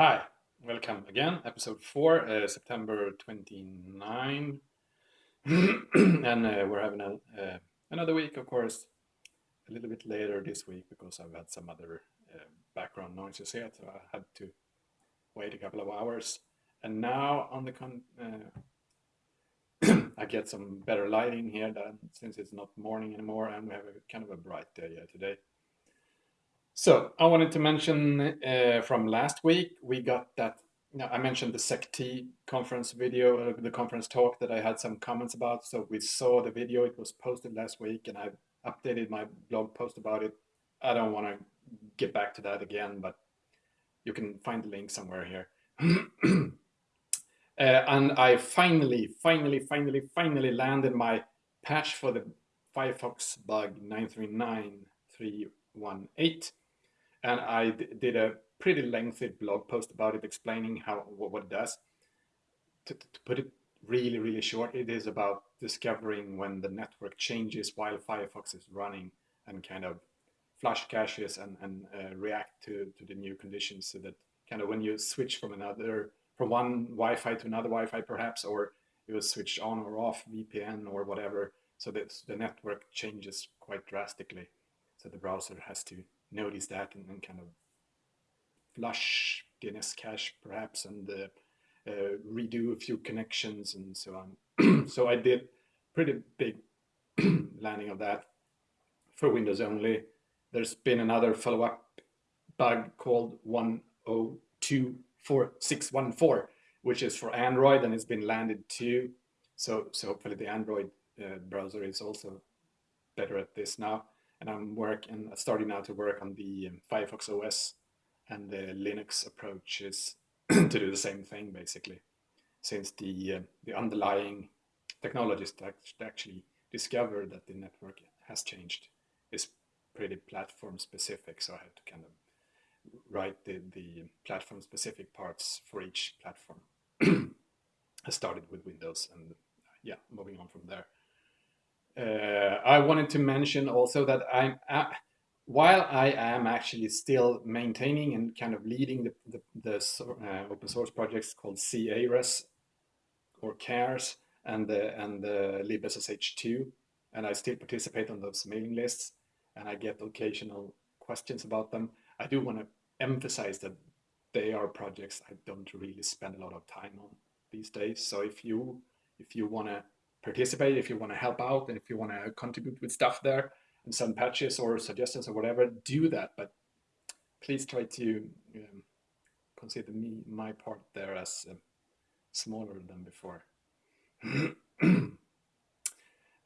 Hi, welcome again. Episode 4, uh, September 29. and uh, we're having a, uh, another week, of course, a little bit later this week because I've had some other uh, background noises here, so I had to wait a couple of hours. And now on the con uh, I get some better lighting here then, since it's not morning anymore and we have a kind of a bright day today. So I wanted to mention uh, from last week, we got that, you know, I mentioned the SEC-T conference video, uh, the conference talk that I had some comments about. So we saw the video, it was posted last week and I updated my blog post about it. I don't want to get back to that again, but you can find the link somewhere here. uh, and I finally, finally, finally, finally landed my patch for the Firefox bug 939318 and I did a pretty lengthy blog post about it, explaining how what what it does. To, to, put it really, really short, it is about discovering when the network changes while Firefox is running and kind of flush caches and, and uh, react to, to the new conditions so that kind of when you switch from another, from one Wi-Fi to another Wi-Fi perhaps, or you switch on or off VPN or whatever, so that the network changes quite drastically. So the browser has to notice that and, and kind of flush DNS cache perhaps and uh, uh, redo a few connections and so on. so I did pretty big landing of that for Windows only. There's been another follow-up bug called 1024614, which is for Android and it's been landed too. So, so hopefully the Android uh, browser is also better at this now and I'm working, starting now to work on the um, Firefox OS and the Linux approaches to do the same thing basically, since the uh, the underlying technologies actually discovered that the network has changed is pretty platform specific. So I had to kind of write the, the platform specific parts for each platform. I started with Windows and yeah, moving on from there. Uh, I wanted to mention also that I'm, uh, while I am actually still maintaining and kind of leading the, the, the uh, open source projects called c-ares or c-ares and the, and the libssh2, and I still participate on those mailing lists, and I get occasional questions about them. I do want to emphasize that they are projects I don't really spend a lot of time on these days. So if you if you want to participate, if you want to help out, and if you want to contribute with stuff there and send patches or suggestions or whatever, do that. But please try to um, consider me my part there as uh, smaller than before.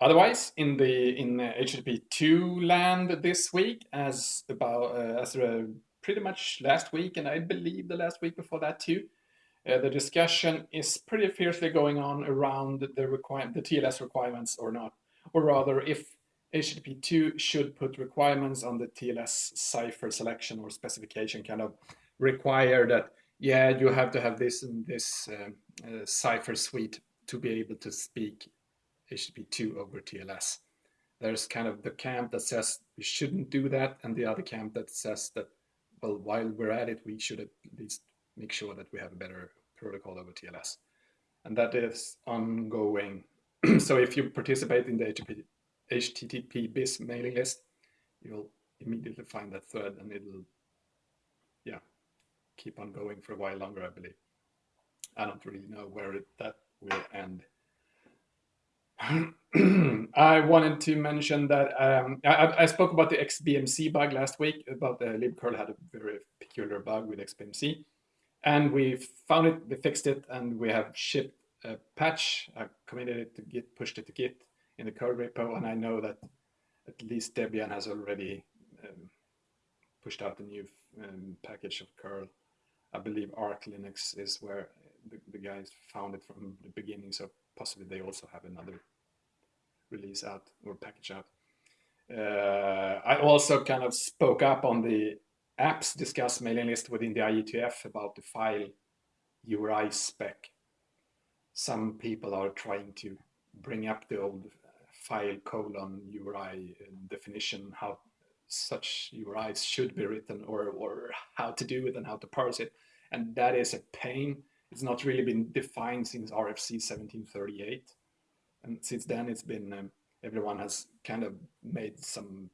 Otherwise, in the in uh, HTTP two land this week, as about uh, as uh, pretty much last week, and I believe the last week before that too, uh, the discussion is pretty fiercely going on around the, the TLS requirements or not, or rather if HTTP2 should put requirements on the TLS cipher selection or specification, kind of require that, yeah, you have to have this and this uh, uh, cipher suite to be able to speak HTTP2 over TLS. There's kind of the camp that says we shouldn't do that, and the other camp that says that, well, while we're at it, we should at least make sure that we have a better protocol over TLS. And that is ongoing. so if you participate in the HTTP, HTTPbis mailing list, you'll immediately find that thread and it'll, yeah, keep on going for a while longer, I believe. I don't really know where it, that will end. I wanted to mention that um, I, I, spoke about the XBMC bug last week, about the libcurl had a very peculiar bug with XBMC. And we found it, we fixed it, and we have shipped a patch. I committed it to Git, pushed it to Git in the curl repo, and I know that at least Debian has already um, pushed out a new um, package of curl. I believe Arch Linux is where the, the guys found it from the beginning, so possibly they also have another release out or package out. Uh, I also kind of spoke up on the apps discuss mailing list within the IETF about the file URI spec. Some people are trying to bring up the old file colon URI definition, how such URIs should be written or, or how to do it and how to parse it. and that is a pain. It's not really been defined since RFC 1738, and since then it's been um, everyone has kind of made some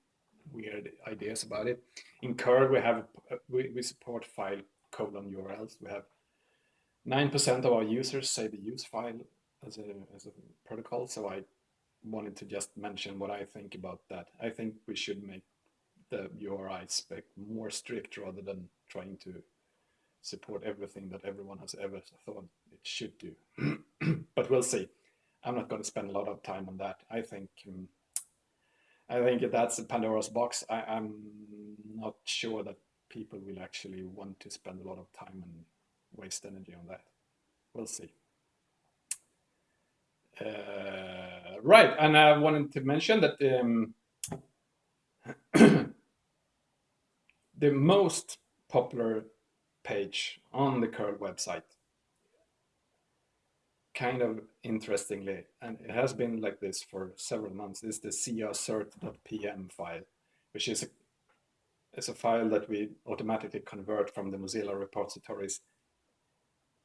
weird ideas about it. In curl, we have we, we support file colon URLs. We have nine percent of our users say they use file as a as a protocol. So I wanted to just mention what I think about that. I think we should make the URI spec more strict rather than trying to support everything that everyone has ever thought it should do. but we'll see. I'm not going to spend a lot of time on that. I think um, I think if that's a Pandora's box. I, am not sure that people will actually want to spend a lot of time and waste energy on that. We'll see. Uh, right, and I wanted to mention that um, the most popular page on the curl website kind of interestingly, and it has been like this for several months, is the cert.pem file, which is a, is a file that we automatically convert from the Mozilla repositories.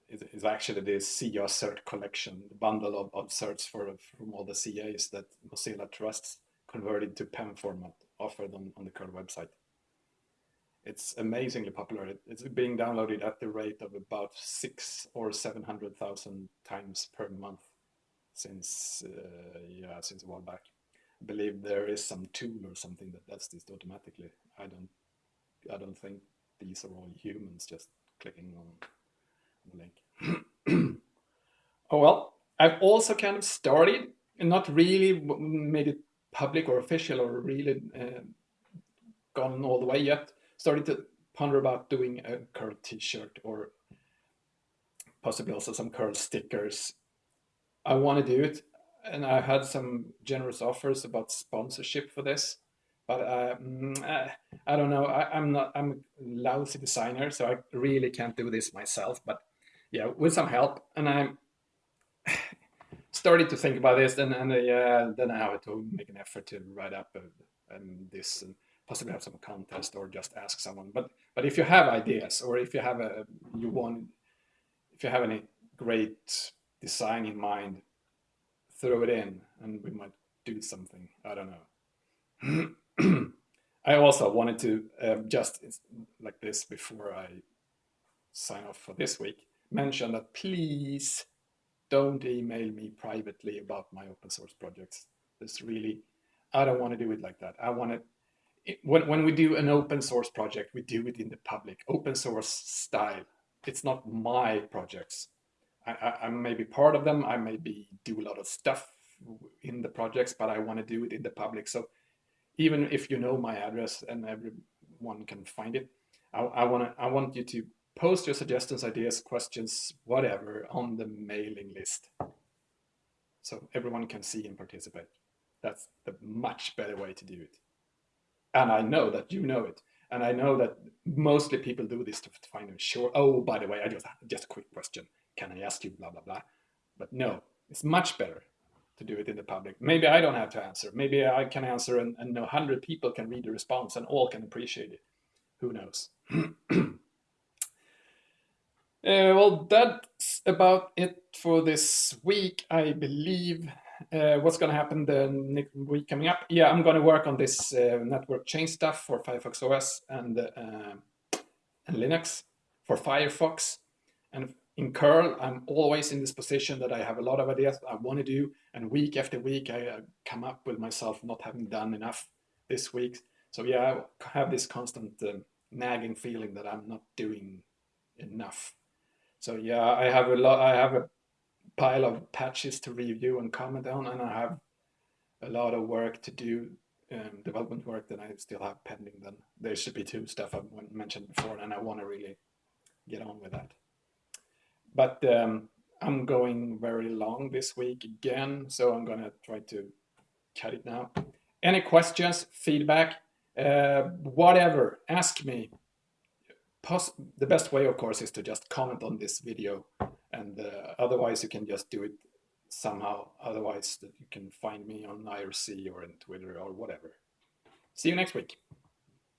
It is actually the cert collection, the bundle of, of certs for, from all the CAs that Mozilla trusts converted to PEM format offered on, on the curl website it's amazingly popular. It's being downloaded at the rate of about six or seven hundred thousand times per month since uh, yeah since a while back. I believe there is some tool or something that does this automatically. I don't I don't think these are all humans just clicking on the link. oh well, I've also kind of started and not really made it public or official or really uh, gone all the way yet started to ponder about doing a curl t-shirt or possibly also some curl stickers. I want to do it and I had some generous offers about sponsorship for this, but uh, mm, uh I don't know. I, am not. I'm a lousy designer, so I really can't do this myself. But yeah, with some help, and I started to think about this, and and uh, then I have to make an effort to write up uh, um, this and possibly have some contest or just ask someone. But but if you have ideas or if you have a you want if you have any great design in mind, throw it in and we might do something. I don't know. I also wanted to um, just like this before I sign off for this week, mention that please don't email me privately about my open source projects. This really, I don't want to do it like that. I want to when, when we do an open source project, we do it in the public, open source style. It's not my projects. I, I, I may be part of them. I maybe do a lot of stuff in the projects, but I want to do it in the public. So even if you know my address and everyone can find it, I, I want to I want you to post your suggestions, ideas, questions, whatever on the mailing list, so everyone can see and participate. That's the much better way to do it and I know that you know it. And I know that mostly people do this to find a sure. Oh, by the way, I just just a quick question. Can I ask you blah blah blah? But no, it's much better to do it in the public. Maybe I don't have to answer. Maybe I can answer and, and no hundred people can read the response and all can appreciate it. Who knows? uh, well, that's about it for this week, I believe uh, what's going to happen the week coming up? Yeah, I'm going to work on this uh, network chain stuff for Firefox OS and, uh, and Linux for Firefox. And in curl, I'm always in this position that I have a lot of ideas I want to do. And week after week, I uh, come up with myself not having done enough this week. So yeah, I have this constant uh, nagging feeling that I'm not doing enough. So yeah, I have a lot. I have a pile of patches to review and comment on, and I have a lot of work to do, um, development work that I still have pending. Then there should be two stuff I mentioned before, and I want to really get on with that. But um, I'm going very long this week again, so I'm gonna try to cut it now. Any questions, feedback, uh, whatever, ask me. Pos the best way, of course, is to just comment on this video and uh, otherwise you can just do it somehow otherwise that you can find me on IRC or in Twitter or whatever. See you next week.